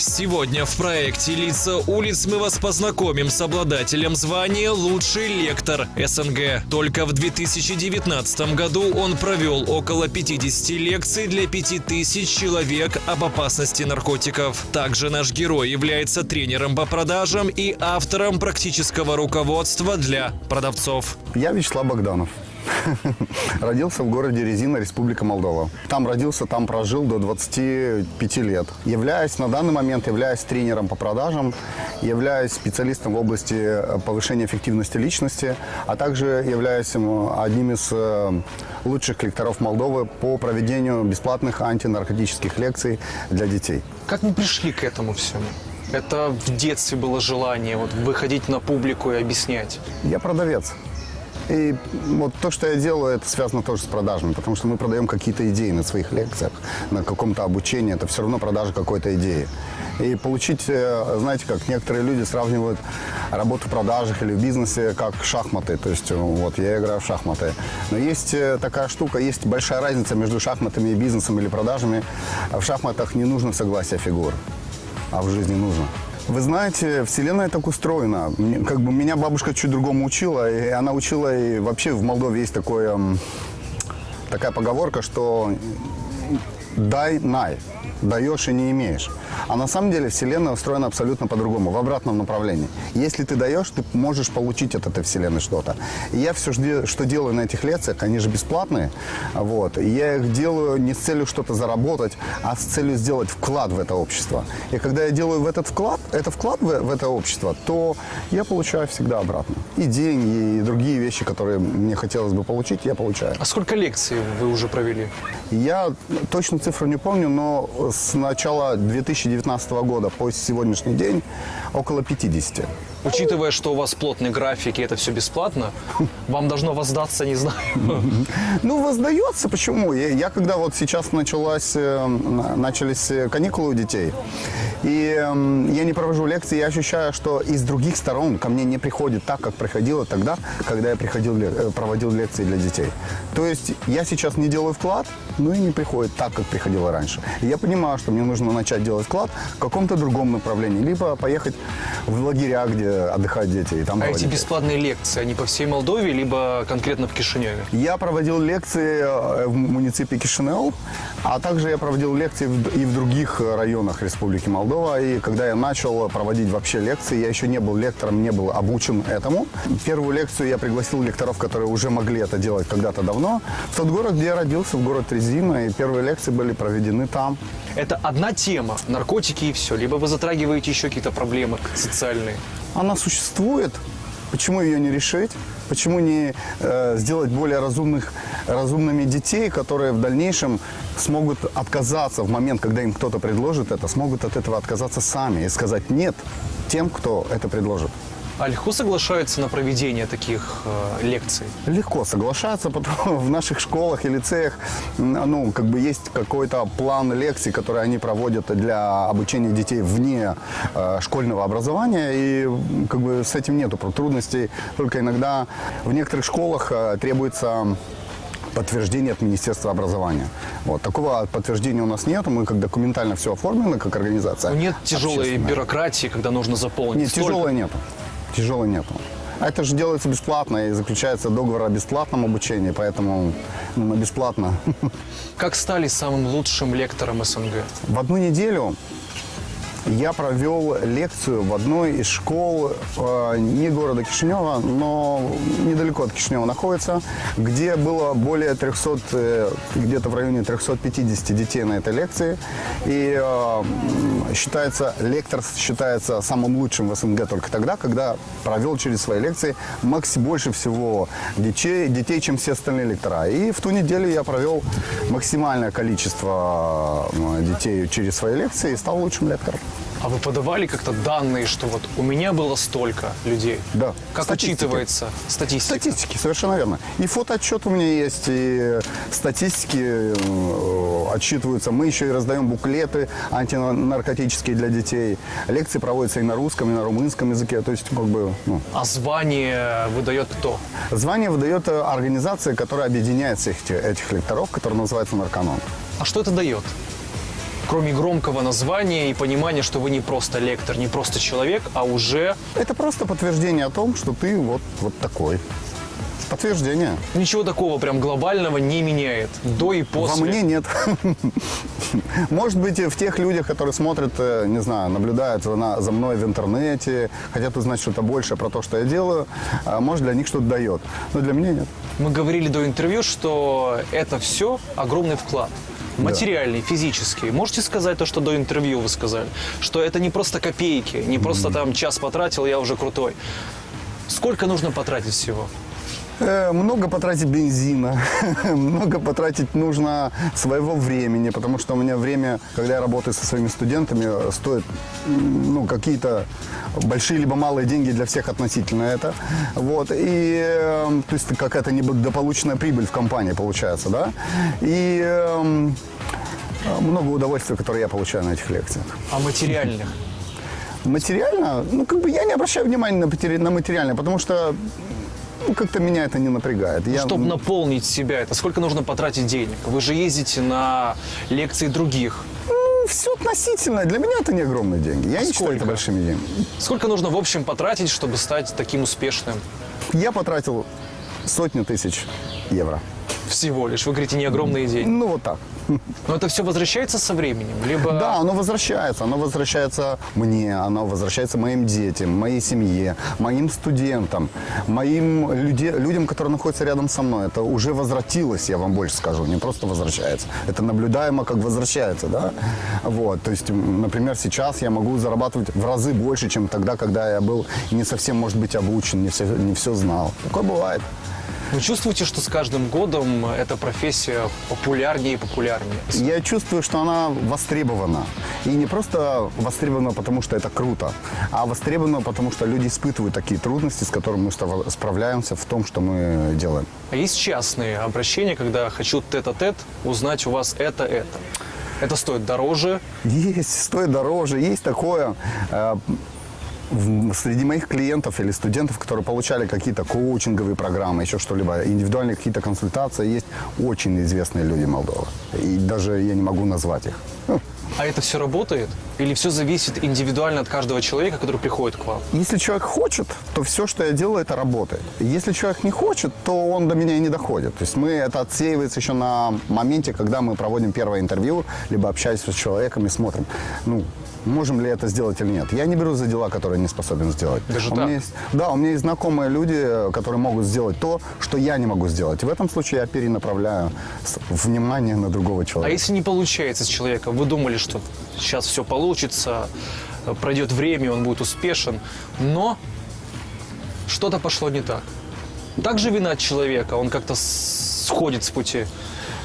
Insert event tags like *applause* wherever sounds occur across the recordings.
Сегодня в проекте «Лица улиц» мы вас познакомим с обладателем звания «Лучший лектор СНГ». Только в 2019 году он провел около 50 лекций для 5000 человек об опасности наркотиков. Также наш герой является тренером по продажам и автором практического руководства для продавцов. Я Вячеслав Богданов. *laughs* Родился в городе Резина, Республика Молдова. Там родился, там прожил до 25 лет. Являюсь на данный момент являюсь тренером по продажам, являюсь специалистом в области э, повышения эффективности личности, а также являюсь м, одним из э, лучших лекторов Молдовы по проведению бесплатных антинаркотических лекций для детей. Как вы пришли к этому всему? Это в детстве было желание вот, выходить на публику и объяснять. Я продавец. И вот то, что я делаю, это связано тоже с продажами, потому что мы продаем какие-то идеи на своих лекциях, на каком-то обучении, это все равно продажа какой-то идеи. И получить, э, знаете, как некоторые люди сравнивают работу в продажах или в бизнесе как шахматы, то есть э, вот я играю в шахматы. Но есть э, такая штука, есть большая разница между шахматами и бизнесом или продажами. В шахматах не нужно согласие фигур, а в жизни нужно. Вы знаете, Вселенная так устроена. Как бы меня бабушка чуть другому учила, и она учила, и вообще в Молдове есть такое, такая поговорка, что дай, най, даешь и не имеешь. А на самом деле Вселенная устроена абсолютно по-другому, в обратном направлении. Если ты даешь, ты можешь получить от этой Вселенной что-то. Я все, что делаю на этих лекциях, они же бесплатные, вот, я их делаю не с целью что-то заработать, а с целью сделать вклад в это общество. И когда я делаю в этот вклад, это вклад в, в это общество, то я получаю всегда обратно. И деньги, и другие вещи, которые мне хотелось бы получить, я получаю. А сколько лекций вы уже провели? Я точно цифру не помню, но с начала 2019 года по сегодняшний день около 50. Учитывая, что у вас плотный график и это все бесплатно, *laughs* вам должно воздаться, не знаю. *laughs* Ну, воздается, почему? Я, я когда вот сейчас началась, э, на- начались э, каникулы у детей, и эм, я не провожу лекции, я ощущаю, что из других сторон ко мне не приходит так, как приходило тогда, когда я приходил, э, проводил лекции для детей. То есть я сейчас не делаю вклад, но и не приходит так, как приходило раньше. И я понимаю, что мне нужно начать делать вклад в каком-то другом направлении, либо поехать в лагеря, где отдыхают дети, и там А эти бесплатные лекции, они по всей Молдове, либо конкретно в Кишиневе? Я проводил лекции э, в муниципе Кишинев, а также я проводил лекции и в других э, районах Республики Молдова. И когда я начал проводить вообще лекции, я еще не был лектором, не был обучен этому. Первую лекцию я пригласил лекторов, которые уже могли это делать когда-то давно. В тот город, где я родился, в город Резина, и первые лекции были проведены там. Это одна тема, наркотики и все. Либо вы затрагиваете еще какие-то проблемы социальные. Она существует. Почему ее не решить? Почему не э, сделать более разумных, разумными детей, которые в дальнейшем смогут отказаться в момент, когда им кто-то предложит это, смогут от этого отказаться сами и сказать нет тем, кто это предложит. А легко соглашаются на проведение таких э, лекций? Легко соглашаться, потому в наших школах и лицеях ну, как бы есть какой-то план лекций, которые они проводят для обучения детей вне э, школьного образования, и как бы с этим нету трудностей, только иногда в некоторых школах э, требуется подтверждение от Министерства образования. Вот. Такого подтверждения у нас нет, мы как документально все оформлено, как организация. Ну, нет тяжелой бюрократии, когда нужно заполнить. Нет, столько. тяжелой нету. Тяжелой нету. А это же делается бесплатно и заключается договор о бесплатном обучении, поэтому ну, бесплатно. *laughs* Как стали самым лучшим лектором СНГ? В одну неделю я провел лекцию в одной из школ э, не города Кишинева, но недалеко от Кишинева находится, где было более 300, э, где-то в районе 350 детей на этой лекции. И э, считается, лектор считается самым лучшим в СНГ только тогда, когда провел через свои лекции макси больше всего детей, детей, чем все остальные лектора. И в ту неделю я провел максимальное количество э, детей через свои лекции и стал лучшим лектором. А вы подавали как-то данные, что вот у меня было столько людей? Да. Как Статистики. учитывается статистика? Статистики, совершенно верно. И фотоотчет у меня есть, и статистики э, отчитываются. Мы еще и раздаем буклеты антинаркотические для детей. Лекции проводятся и на русском, и на румынском языке. То есть, как бы, ну, А звание выдает кто? звание выдает э, организация, которая объединяет всех эти- этих лекторов, которая называется «Нарканон». А что это дает? Кроме громкого названия и понимания, что вы не просто лектор, не просто человек, а уже Это просто подтверждение о том, что ты вот, вот такой. Подтверждение. ничего такого прям глобального не меняет. До и после. Во мне нет. *laughs* Может быть, в тех людях, которые смотрят, э, не знаю, наблюдают за, мной в интернете, хотят узнать что-то больше про то, что я делаю, а может, для них что-то дает. Но для меня нет. Мы говорили до интервью, что это все огромный вклад. Материальный, физический. Можете сказать то, что до интервью вы сказали? Что это не просто копейки, не просто там час потратил, я уже крутой. Сколько нужно потратить всего? Э, Много потратить бензина, *laughs* много потратить нужно своего времени, потому что у меня время, когда я работаю со своими студентами, стоит ну, какие-то большие либо малые деньги для всех относительно это. Вот. И, э, то есть какая-то недополученная прибыль в компании получается, да? И эм, много удовольствия, которое я получаю на этих лекциях. А материальных? Материально, ну, как бы я не обращаю внимания на материальное, потому что ну, как-то меня это не напрягает. Я, Чтобы наполнить себя, это сколько нужно потратить денег? Вы же ездите на лекции других. все относительно. Для меня это не огромные деньги. Я не считаю сколько? это большими деньгами. Сколько нужно в общем потратить, чтобы стать таким успешным? Я потратил сотни тысяч евро. Всего лишь. Вы говорите, не огромные деньги. Ну, вот так. Но это все возвращается со временем? Либо Да, оно возвращается. Оно возвращается мне, оно возвращается моим детям, моей семье, моим студентам, моим люде- людям, которые находятся рядом со мной. Это уже возвратилось, я вам больше скажу, не просто возвращается. Это наблюдаемо, как возвращается, да? Вот, то есть, например, сейчас я могу зарабатывать в разы больше, чем тогда, когда я был не совсем, может быть, обучен, не все, не все знал. Такое бывает. Вы чувствуете, что с каждым годом эта профессия популярнее и популярнее? Я чувствую, что она востребована. И не просто востребована, потому что это круто, а востребована, потому что люди испытывают такие трудности, с которыми мы справляемся в том, что мы делаем. А есть частные обращения, когда хочу тет-а-тет узнать у вас это, это. Это стоит дороже, Есть, стоит дороже, есть такое. Среди моих клиентов или студентов, которые получали какие-то коучинговые программы, еще что-либо, индивидуальные какие-то консультации, есть очень известные люди Молдовы. И даже я не могу назвать их. Ну, а это все работает? Или все зависит индивидуально от каждого человека, который приходит к вам? Если человек хочет, то все, что я делаю, это работает. Если человек не хочет, то он до меня и не доходит. То есть мы это отсеивается еще на моменте, когда мы проводим первое интервью, либо общаемся с человеком и смотрим, ну, можем ли это сделать или нет. Я не беру за дела, которые не способен сделать. Даже у так? меня есть, да, у меня есть знакомые люди, которые могут сделать то, что я не могу сделать. И в этом случае я перенаправляю внимание на другого А человека. если не получается с человеком, вы думали, что сейчас все получится, пройдет время, он будет успешен, но что-то пошло не так. Также вина человека, он как-то сходит с пути.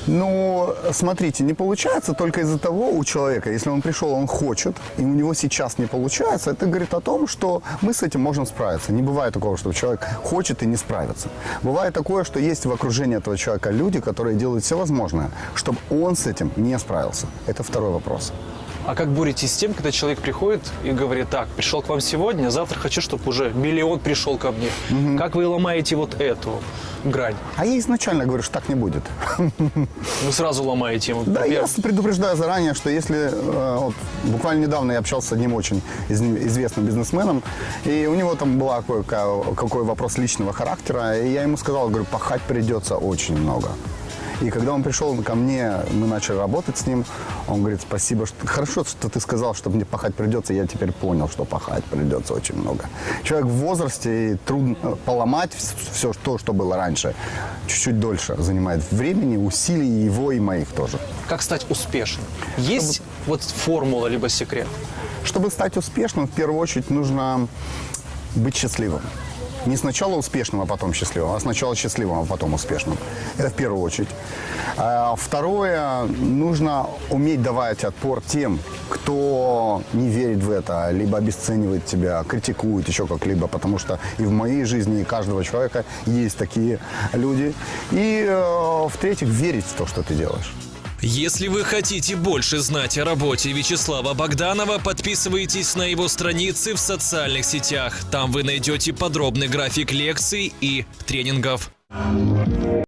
Ну, смотрите, не получается только из-за того у человека, если он пришел, он хочет, и у него сейчас не получается, это говорит о том, что мы с этим можем справиться. Не бывает такого, что человек хочет и не справится. Бывает такое, что есть в окружении этого человека люди, которые делают все возможное, чтобы он с этим не справился. Это второй вопрос. А как боретесь с тем, когда человек приходит и говорит, так, пришел к вам сегодня, завтра хочу, чтобы уже миллион пришел ко мне. Как вы ломаете вот эту грань? А я изначально говорю, что так не будет. *laughs* Вы сразу ломаете ему. Да, я предупреждаю заранее, что если... э, вот, буквально недавно я общался с одним очень из- известным бизнесменом, и у него там был какой, какой вопрос личного характера, и я ему сказал, говорю, пахать придется очень много. И когда он пришел ко мне, мы начали работать с ним, он говорит, спасибо, что... хорошо, что ты сказал, что мне пахать придется, я теперь понял, что пахать придется очень много. Человек в возрасте, и трудно поломать все то, что было раньше, чуть-чуть дольше занимает времени, усилий его и моих тоже. как стать успешным? Есть вот формула либо секрет? Чтобы стать успешным, в первую очередь нужно быть счастливым. Не сначала успешным, а потом счастливым, а сначала счастливым, а потом успешным. Это в первую очередь. А второе, нужно уметь давать отпор тем, кто не верит в это, либо обесценивает тебя, критикует еще как-либо, потому что и в моей жизни, и каждого человека есть такие люди. И э, в-третьих, верить в то, что ты делаешь. Если вы хотите больше знать о работе Вячеслава Богданова, подписывайтесь на его страницы в социальных сетях. Там вы найдете подробный график лекций и тренингов.